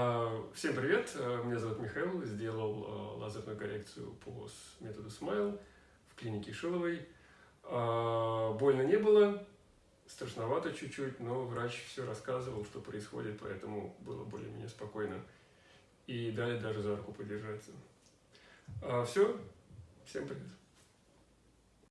А, всем привет, э, меня зовут Михаил, сделал э, лазерную коррекцию по методу Smile в клинике Шиловой. А, больно не было, страшновато чуть-чуть, но врач все рассказывал, что происходит, поэтому было более-менее спокойно. И дали даже за руку подержаться. А, все, всем привет.